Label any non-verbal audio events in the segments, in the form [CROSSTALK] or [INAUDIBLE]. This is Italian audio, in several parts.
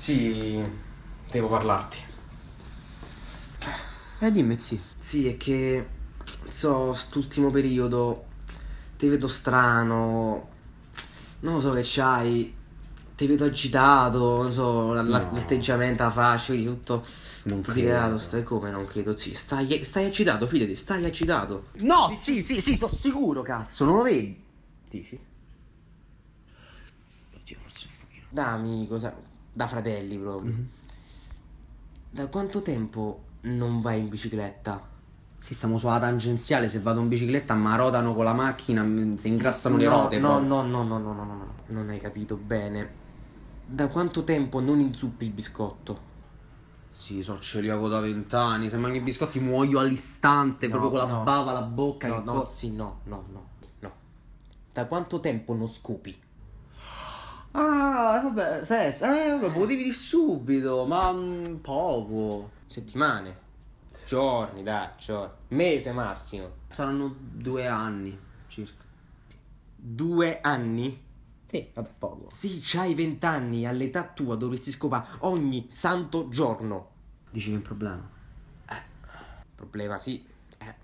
Sì, devo parlarti. Eh, dimmi, sì. Sì, è che, so, st'ultimo periodo ti vedo strano, non lo so che c'hai, ti vedo agitato, non so, la- la- No. l'atteggiamento, la faccia, quindi tutto, Non tutto credo. tirato, stai come, non credo, sì, stai, stai agitato, fidati, stai agitato. No, sì, sì, sì, sono sicuro, cazzo, non lo vedi? Dici? Oddio, forse un pochino. Da amico, sa- da fratelli proprio. Da quanto tempo non vai in bicicletta? Sì, stiamo sulla tangenziale, se vado in bicicletta mi rotano con la macchina, si ingrassano le No, rote. No, poi. no, no, no, no, no, no, no, non hai capito bene. Da quanto tempo non inzuppi il biscotto? Sì, so celiaco da vent'anni, se mangio i biscotti muoio all'istante, No, proprio con la no. bava alla bocca. No, no, co- sì, no, no, no, no. Da quanto tempo non scopi? Ah, vabbè, sesso, eh, vabbè, potevi dire subito, ma mm, poco. Settimane? Giorni, dai, giorni. Mese massimo. Saranno due anni circa. Due anni? Sì, vabbè, poco. Sì, c'hai vent'anni, all'età tua dovresti scopare ogni santo giorno. Dici che è un problema? Problema sì. Eh.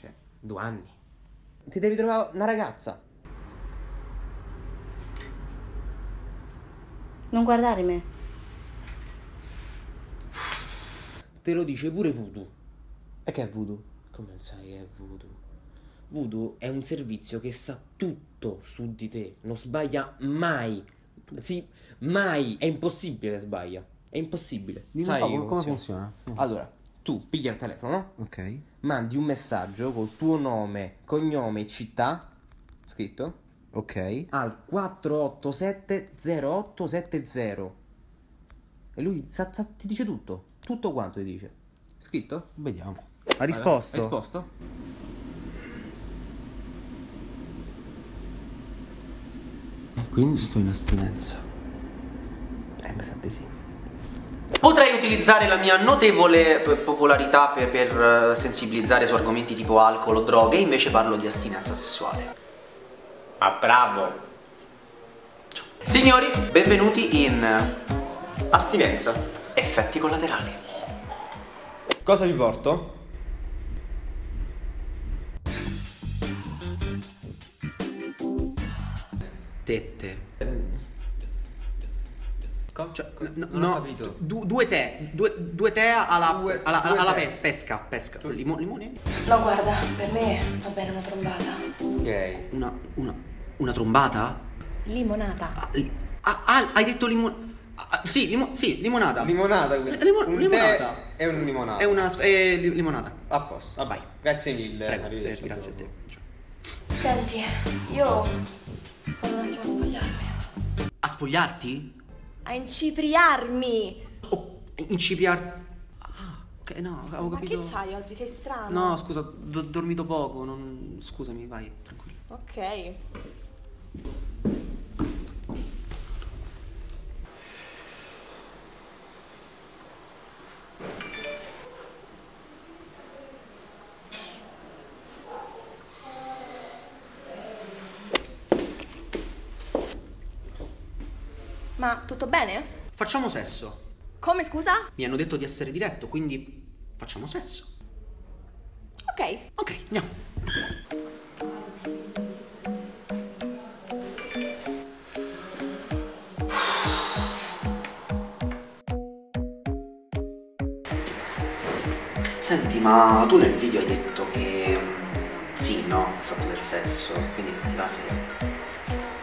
Cioè, due anni. Ti devi trovare una ragazza. Non guardare me. Te lo dice pure Voodoo. E che è voodoo? Come non sai che è Voodoo? Voodoo è un servizio che sa tutto su di te. Non sbaglia mai. Sì, mai. È impossibile che sbaglia. È impossibile. Dimmi sai un po' come come funziona? Allora, tu pigli il telefono, no? Ok. Mandi un messaggio col tuo nome, cognome e città scritto Ok. al 4870870 e lui sa- sa- ti dice tutto, tutto quanto ti dice. Scritto? Vediamo. Ha risposto? Ha risposto? Quindi sto in astinenza. Eh, mi sa di sì. Potrei utilizzare la mia notevole popolarità per, per, eh, sensibilizzare su argomenti tipo alcol o droghe, invece parlo di astinenza sessuale. Ah, bravo! Signori, benvenuti in Astinenza, effetti collaterali. Cosa vi porto? Tette. Cioè, no, non ho no, capito. du- due tè, due, due tè alla, Due- alla, due alla tè. pes- pesca, pesca. Limo- limone? No, guarda, per me va bene una trombata. Ok. Una, una, una trombata? Limonata. Ah, li- ah, ah, hai detto limone... sì, limo- sì, limonata. Limonata quindi. Limo- un limonata. tè e un limonata. È una... È li- limonata. A posto. Ah, vai. Grazie mille. Prego, arrivederci. eh, grazie a te. Senti, io vado un attimo a spogliarmi. A spogliarti? A incipriarmi! O incipiarti? Ah, ok, no, avevo Ma capito... che c'hai oggi? Sei strano. No, scusa, ho dormito poco, non... scusami, vai, tranquillo. Ok. Ma tutto bene? Facciamo sesso. Come scusa? Mi hanno detto di essere diretto, quindi facciamo sesso. Ok. Ok, andiamo. Senti, ma tu nel video hai detto che mm, sì, no, hai fatto del sesso, quindi ti va se.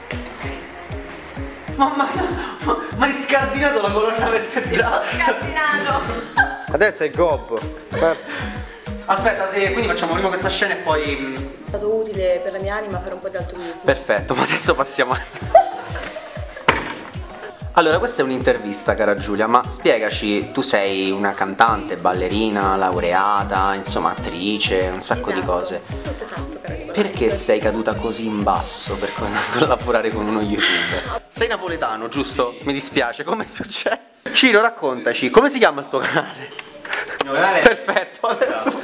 Ok. Ma, ma, ma, ma hai scardinato la colonna vertebrale! Scardinato! Adesso è Gob. Aspetta, eh, quindi facciamo prima questa scena e poi. mm, È stato utile per la mia anima fare un po' di altruismo. Perfetto, ma adesso passiamo a... Allora, questa è un'intervista, cara Giulia, ma spiegaci, tu sei una cantante, ballerina, laureata, insomma, attrice, un sacco di Esatto. cose. Tutto esatto. Perché sei caduta così in basso per [LAUGHS] collaborare con uno youtuber? Sei napoletano, giusto? Mi dispiace, com'è successo? Ciro, raccontaci, come si chiama il tuo canale? Il mio canale Perfetto, adesso